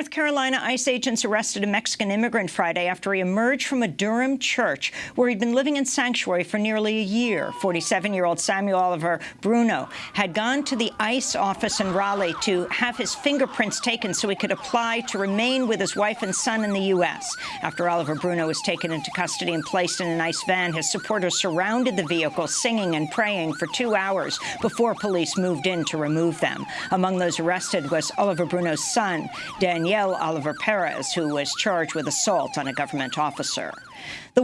North Carolina, ICE agents arrested a Mexican immigrant Friday after he emerged from a Durham church where he'd been living in sanctuary for nearly a year. 47-year-old Samuel Oliver Bruno had gone to the ICE office in Raleigh to have his fingerprints taken so he could apply to remain with his wife and son in the U.S. After Oliver Bruno was taken into custody and placed in an ICE van, his supporters surrounded the vehicle, singing and praying for two hours before police moved in to remove them. Among those arrested was Oliver Bruno's son, Daniel Oliver Perez, who was charged with assault on a government officer. The